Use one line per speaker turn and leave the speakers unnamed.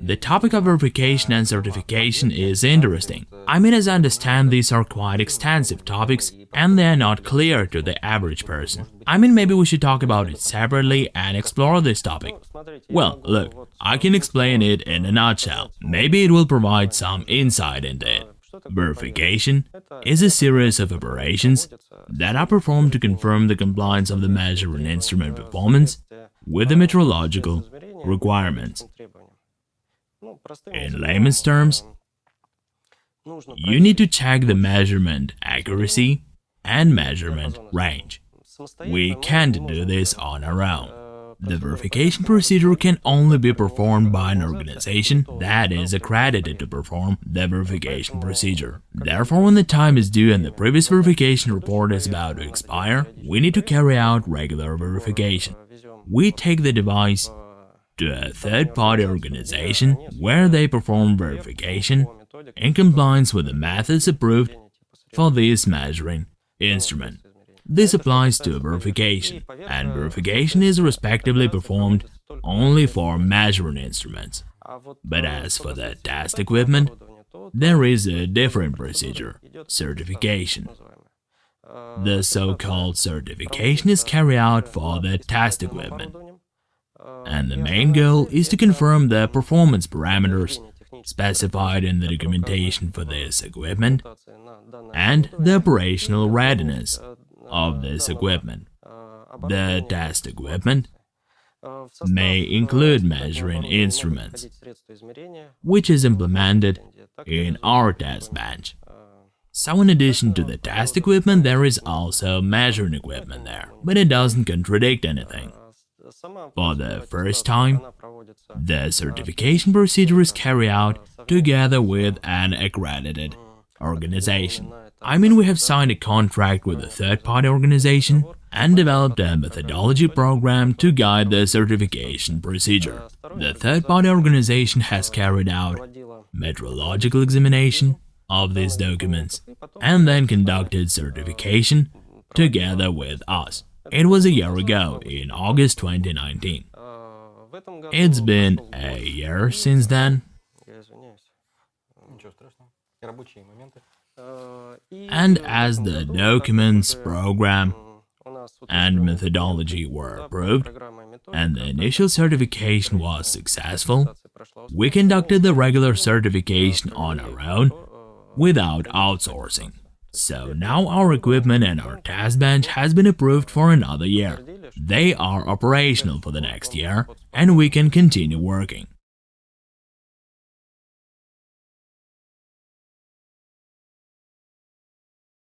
The topic of verification and certification is interesting. I mean, as I understand, these are quite extensive topics and they are not clear to the average person. I mean, maybe we should talk about it separately and explore this topic. Well, look, I can explain it in a nutshell. Maybe it will provide some insight into it. Verification is a series of operations that are performed to confirm the compliance of the measuring instrument performance with the metrological requirements. In layman's terms, you need to check the measurement accuracy and measurement range. We can't do this on our own. The verification procedure can only be performed by an organization that is accredited to perform the verification procedure. Therefore, when the time is due and the previous verification report is about to expire, we need to carry out regular verification. We take the device to a third-party organization where they perform verification in compliance with the methods approved for this measuring instrument. This applies to verification, and verification is respectively performed only for measuring instruments. But as for the test equipment, there is a different procedure – certification. The so-called certification is carried out for the test equipment, and the main goal is to confirm the performance parameters specified in the documentation for this equipment and the operational readiness of this equipment. The test equipment may include measuring instruments, which is implemented in our test bench. So in addition to the test equipment, there is also measuring equipment there, but it doesn't contradict anything. For the first time, the certification procedure is carried out together with an accredited organization. I mean, we have signed a contract with a third-party organization and developed a methodology program to guide the certification procedure. The third-party organization has carried out metrological examination of these documents and then conducted certification together with us. It was a year ago, in August 2019. It's been a year since then, and as the documents, program, and methodology were approved, and the initial certification was successful, we conducted the regular certification on our own without outsourcing. So now our equipment and our test bench has been approved for another year. They are operational for the next year, and we can continue working.